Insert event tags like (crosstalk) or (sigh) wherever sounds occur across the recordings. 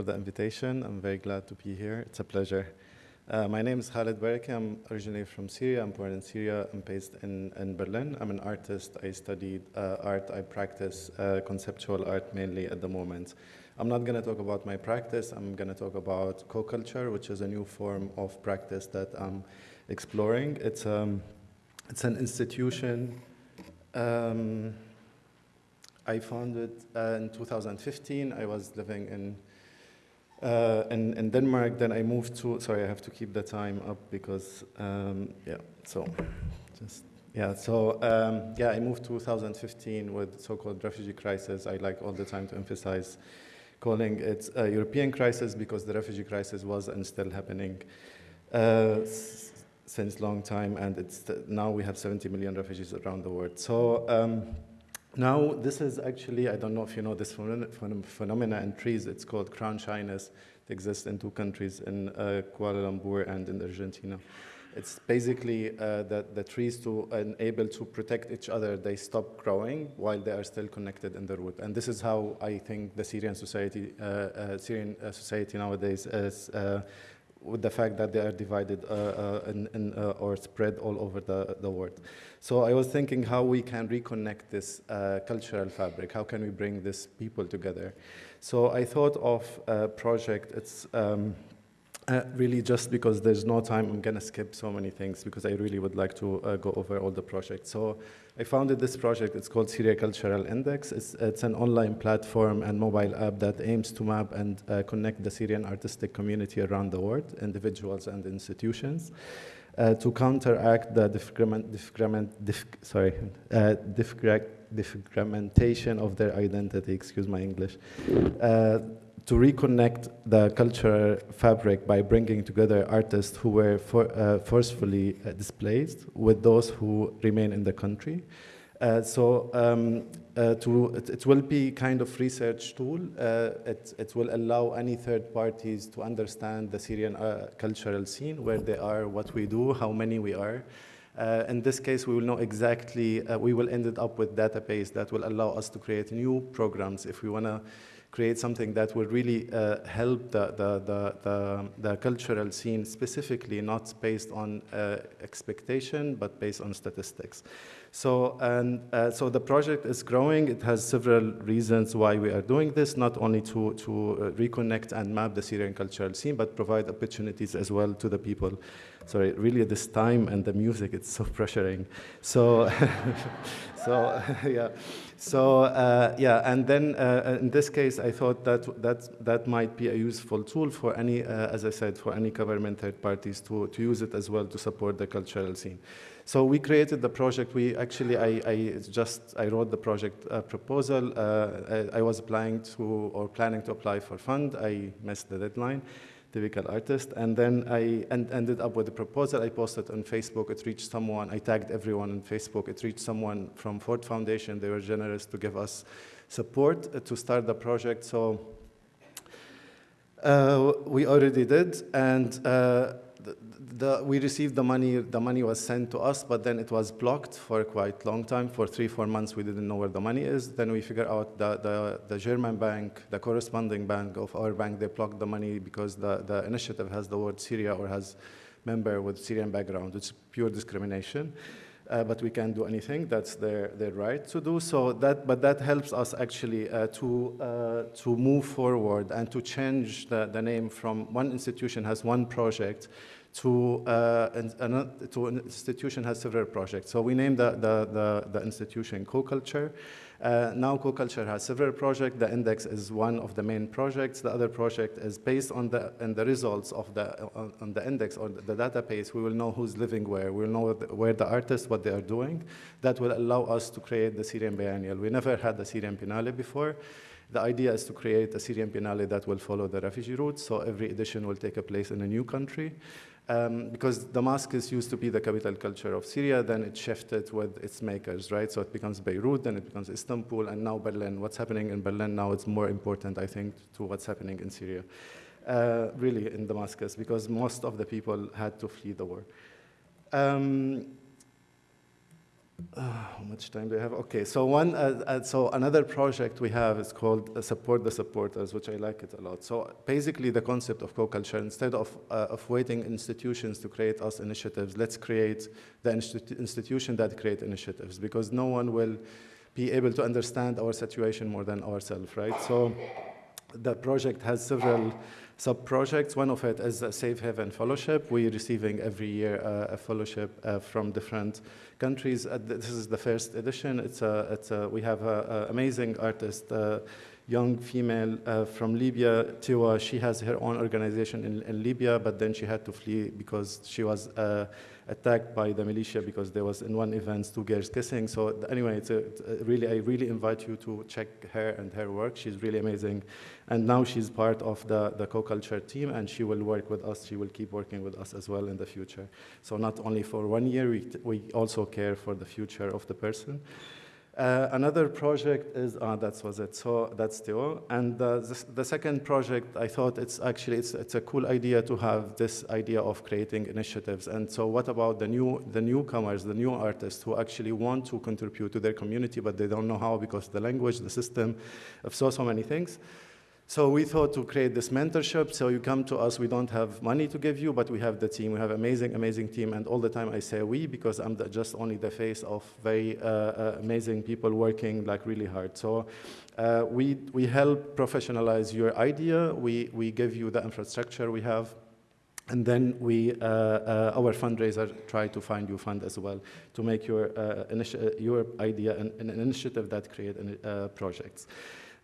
for the invitation. I'm very glad to be here. It's a pleasure. Uh, my name is Khaled Barakeh. I'm originally from Syria. I'm born in Syria. I'm based in, in Berlin. I'm an artist. I studied uh, art. I practice uh, conceptual art mainly at the moment. I'm not going to talk about my practice. I'm going to talk about co-culture, which is a new form of practice that I'm exploring. It's, um, it's an institution. Um, I founded uh, in 2015. I was living in uh, in, in, Denmark, then I moved to, sorry, I have to keep the time up because, um, yeah, so just, yeah, so, um, yeah, I moved 2015 with so-called refugee crisis. I like all the time to emphasize calling it a European crisis because the refugee crisis was and still happening uh, since long time, and it's now we have 70 million refugees around the world. So, um, now, this is actually, I don't know if you know this phenomena in trees, it's called crown shyness. It exists in two countries, in uh, Kuala Lumpur and in Argentina. It's basically uh, that the trees to enable to protect each other, they stop growing while they are still connected in the root. And this is how I think the Syrian society, uh, uh Syrian uh, society nowadays is uh, with the fact that they are divided uh, uh, uh, or spread all over the, the world. So I was thinking how we can reconnect this uh, cultural fabric, how can we bring these people together. So I thought of a project, it's um, uh, really just because there's no time, I'm gonna skip so many things because I really would like to uh, go over all the projects. So I founded this project, it's called Syria Cultural Index. It's, it's an online platform and mobile app that aims to map and uh, connect the Syrian artistic community around the world, individuals and institutions. Uh, to counteract the discrimin discrimin dif sorry, uh, differentiation of their identity, excuse my English, uh, to reconnect the cultural fabric by bringing together artists who were for, uh, forcefully uh, displaced with those who remain in the country. Uh, so um, uh, to, it, it, will be kind of research tool. Uh, it, it, will allow any third parties to understand the Syrian uh, cultural scene, where they are, what we do, how many we are. in this case, we will know exactly, we will end up with database that will allow us to create new programs if we want to create something that will really uh, help the, the, the, the, the cultural scene specifically, not based on uh, expectation, but based on statistics. So, and, uh, so the project is growing. It has several reasons why we are doing this, not only to, to uh, reconnect and map the Syrian cultural scene, but provide opportunities as well to the people. Sorry, really this time and the music, it's so (laughs) pressuring. So, (laughs) so (laughs) yeah. So uh, yeah, and then uh, in this case, I thought that that that might be a useful tool for any, uh, as I said, for any government third parties to to use it as well to support the cultural scene. So we created the project. We actually, I, I just, I wrote the project uh, proposal. Uh, I, I, was applying to, or planning to apply for fund. I missed the deadline, typical artist. And then I end, ended up with a proposal. I posted on Facebook. It reached someone. I tagged everyone on Facebook. It reached someone from Ford Foundation. They were generous to give us support uh, to start the project. So uh, we already did. And uh, the, we received the money, the money was sent to us, but then it was blocked for a quite long time. For three, four months, we didn't know where the money is. Then we figured out the, the, the German bank, the corresponding bank of our bank, they blocked the money because the, the initiative has the word Syria or has member with Syrian background. It's pure discrimination. Uh, but we can't do anything. That's their, their right to do so. That, but that helps us actually uh, to, uh, to move forward and to change the, the name from one institution has one project to, uh, an, to an institution has several projects. So we named the, the, the, the institution co-culture. Uh, now co-culture has several projects. The index is one of the main projects. The other project is based on the, on the results of the, on, on the index or the, the, database. We will know who's living where. We'll know where the artists, what they are doing. That will allow us to create the Syrian Biennial. We never had the Syrian Biennale before. The idea is to create a Syrian Biennale that will follow the refugee route, so every edition will take a place in a new country. Um, because Damascus used to be the capital culture of Syria, then it shifted with its makers, right? So it becomes Beirut, then it becomes Istanbul, and now Berlin. What's happening in Berlin now is more important, I think, to what's happening in Syria. Uh, really, in Damascus, because most of the people had to flee the war. Um, Uh, how much time do I have? Okay, so one, uh, uh, so another project we have is called uh, Support the Supporters, which I like it a lot. So basically the concept of co-culture, instead of, uh, of waiting institutions to create us initiatives, let's create the institu institution that create initiatives because no one will be able to understand our situation more than ourselves, right? So the project has several sub-projects. One of it is a Safe Haven Fellowship. We're receiving every year uh, a fellowship uh, from different countries. Uh, this is the first edition. It's a, it's a, we have an amazing artist, uh, young female uh, from Libya, Tewa. She has her own organization in, in, Libya, but then she had to flee because she was attacked by the militia because there was in one event two girls kissing. So anyway, it's, a, it's a really, I really invite you to check her and her work. She's really amazing. And now she's part of the, the co-culture team and she will work with us. She will keep working with us as well in the future. So not only for one year, we, we also care for the future of the person. Uh, another project is, uh, that was it, so that's Theo. And uh, the, the, second project, I thought it's actually, it's, it's a cool idea to have this idea of creating initiatives. And so what about the, new, the newcomers, the new artists who actually want to contribute to their community, but they don't know how because the language, the system, of so, so many things. So we thought to create this mentorship. So you come to us, we don't have money to give you, but we have the team. We have amazing, amazing team. And all the time I say we because I'm the, just only the face of very uh, uh, amazing people working like really hard. So uh, we, we help professionalize your idea. We, we give you the infrastructure we have. And then we, uh, uh, our fundraiser try to find you fund as well to make your, uh, your idea an, an, initiative that create projects.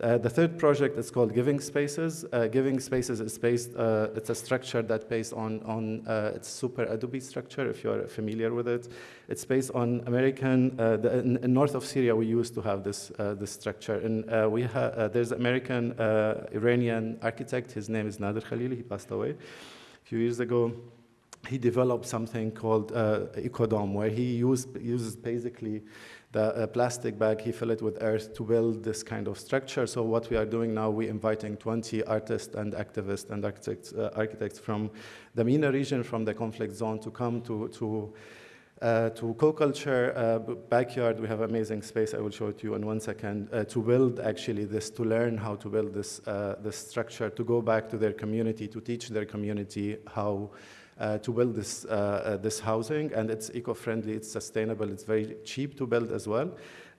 Uh, the third project is called Giving Spaces. Uh, Giving Spaces is based, uh, it's a structure that based on, on uh, it's superadobe structure, if you're familiar with it. It's based on American, uh, the, in, in, north of Syria, we used to have this, uh, this structure. And we ha there's an American Iranian architect, his name is Nader Khalili, he passed away a few years ago he developed something called uh, Ecodome, where he used, uses basically the plastic bag, he filled it with earth to build this kind of structure. So what we are doing now, we're inviting 20 artists and activists and architects, uh, architects from the MENA region, from the conflict zone to come to, to uh, to co-culture uh, backyard, we have amazing space. I will show it to you in one second. Uh, to build actually this, to learn how to build this uh, this structure, to go back to their community, to teach their community how uh, to build this, uh, uh, this housing, and it's eco-friendly, it's sustainable, it's very cheap to build as well.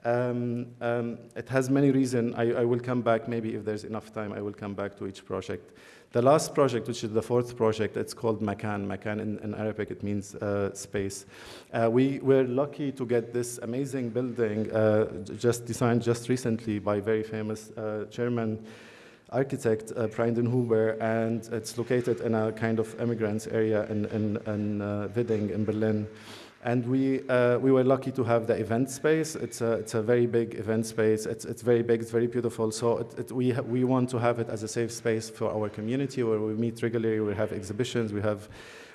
Um, um, it has many reasons. I, I, will come back, maybe if there's enough time, I will come back to each project. The last project, which is the fourth project, it's called Makan. Makan in, in Arabic, it means uh, space. Uh, we were lucky to get this amazing building, uh, just designed just recently by very famous German architect, uh, Huber, and it's located in a kind of immigrants area in, in, in uh, Wedding in Berlin. And we, uh, we were lucky to have the event space. It's a, it's a very big event space. It's, it's very big, it's very beautiful. So it, it, we, we want to have it as a safe space for our community where we meet regularly, we have exhibitions, we have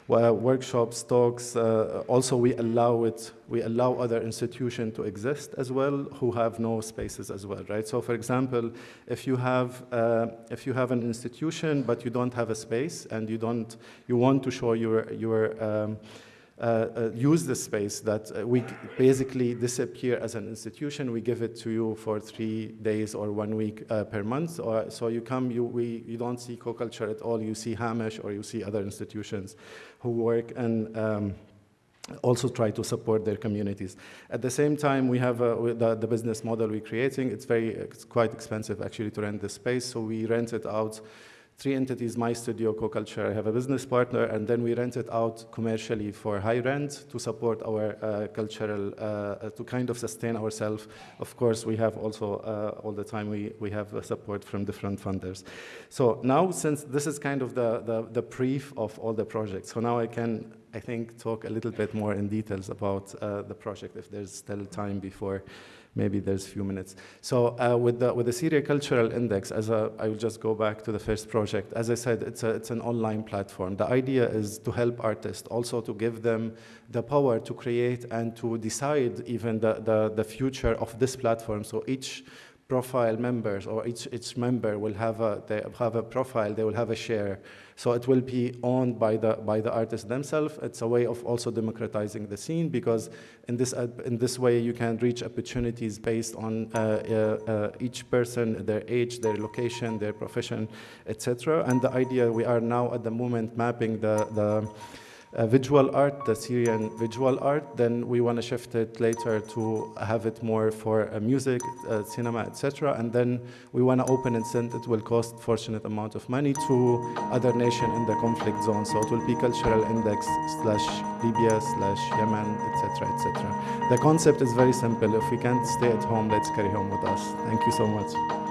workshops, talks. Uh, also, we allow it. We allow other institutions to exist as well, who have no spaces as well, right? So, for example, if you have uh, if you have an institution but you don't have a space and you don't you want to show your your um, use the space that uh, we basically disappear as an institution. We give it to you for three days or one week per month. Or, so you come, you, we, you don't see co-culture at all. You see Hamish or you see other institutions who work and um, also try to support their communities. At the same time, we have uh, the, the, business model we're creating. It's very, it's quite expensive actually to rent the space, so we rent it out three entities, my studio, co-culture, I have a business partner, and then we rent it out commercially for high rent to support our uh, cultural, uh, uh to kind of sustain ourselves. Of course, we have also, uh, all the time, we, we have support from different funders. So now, since this is kind of the, the, the brief of all the projects, so now I can, I think, talk a little bit more in details about uh, the project if there's still time before maybe there's a few minutes. So uh, with, the, with the Syria Cultural Index, as a, I will just go back to the first project. As I said, it's, a, it's an online platform. The idea is to help artists, also to give them the power to create and to decide even the, the, the future of this platform. So each profile members or each, each member will have a, they have a profile, they will have a share. So it will be owned by the, by the artists themselves. It's a way of also democratizing the scene because in this, in this way you can reach opportunities based on uh, uh, uh each person, their age, their location, their profession, etc. And the idea, we are now at the moment mapping the, the uh, visual art, the Syrian visual art, then we want to shift it later to have it more for uh, music, uh, cinema, etc. And then we want to open and send it will cost fortunate amount of money to other nation in the conflict zone. So it will be cultural index slash Libya slash Yemen, etc., etc. The concept is very simple. If we can't stay at home, let's carry home with us. Thank you so much.